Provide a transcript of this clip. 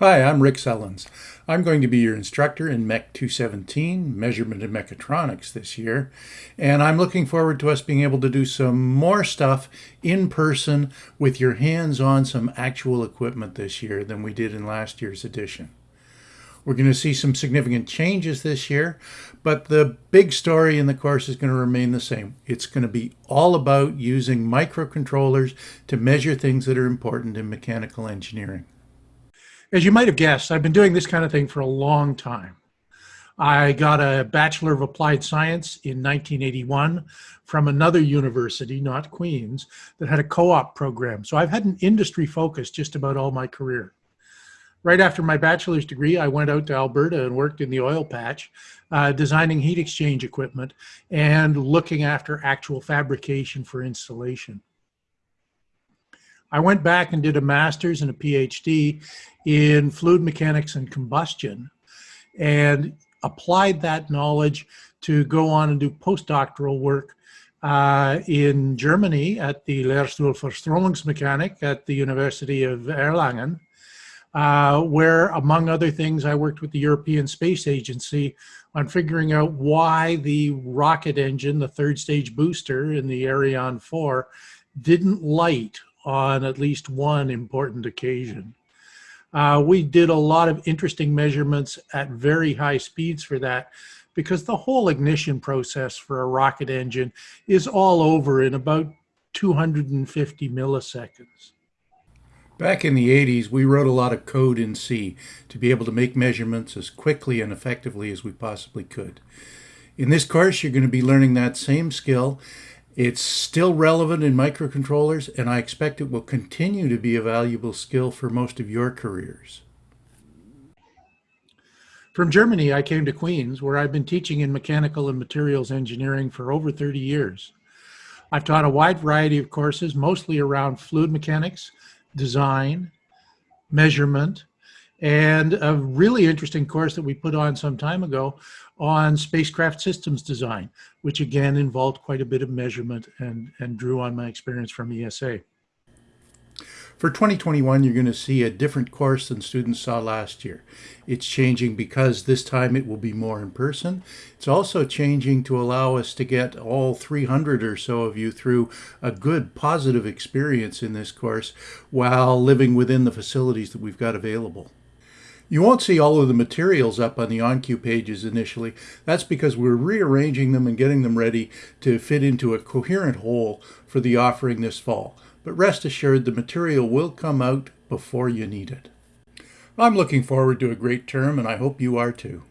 Hi, I'm Rick Sellens. I'm going to be your instructor in MEC 217, Measurement and Mechatronics this year, and I'm looking forward to us being able to do some more stuff in person with your hands on some actual equipment this year than we did in last year's edition. We're going to see some significant changes this year, but the big story in the course is going to remain the same. It's going to be all about using microcontrollers to measure things that are important in mechanical engineering. As you might have guessed, I've been doing this kind of thing for a long time. I got a Bachelor of Applied Science in 1981 from another university, not Queen's, that had a co-op program. So I've had an industry focus just about all my career. Right after my bachelor's degree, I went out to Alberta and worked in the oil patch, uh, designing heat exchange equipment and looking after actual fabrication for installation. I went back and did a master's and a PhD in fluid mechanics and combustion and applied that knowledge to go on and do postdoctoral work uh, in Germany at the Lehrstuhl für Strömungsmechanik at the University of Erlangen, uh, where, among other things, I worked with the European Space Agency on figuring out why the rocket engine, the third stage booster in the Ariane 4, didn't light on at least one important occasion. Uh, we did a lot of interesting measurements at very high speeds for that because the whole ignition process for a rocket engine is all over in about 250 milliseconds. Back in the 80s, we wrote a lot of code in C to be able to make measurements as quickly and effectively as we possibly could. In this course, you're going to be learning that same skill it's still relevant in microcontrollers, and I expect it will continue to be a valuable skill for most of your careers. From Germany, I came to Queen's, where I've been teaching in mechanical and materials engineering for over 30 years. I've taught a wide variety of courses, mostly around fluid mechanics, design, measurement, and a really interesting course that we put on some time ago on spacecraft systems design, which again involved quite a bit of measurement and, and drew on my experience from ESA. For 2021, you're going to see a different course than students saw last year. It's changing because this time it will be more in person. It's also changing to allow us to get all 300 or so of you through a good positive experience in this course while living within the facilities that we've got available. You won't see all of the materials up on the onQ pages initially. That's because we're rearranging them and getting them ready to fit into a coherent whole for the offering this fall. But rest assured, the material will come out before you need it. I'm looking forward to a great term, and I hope you are too.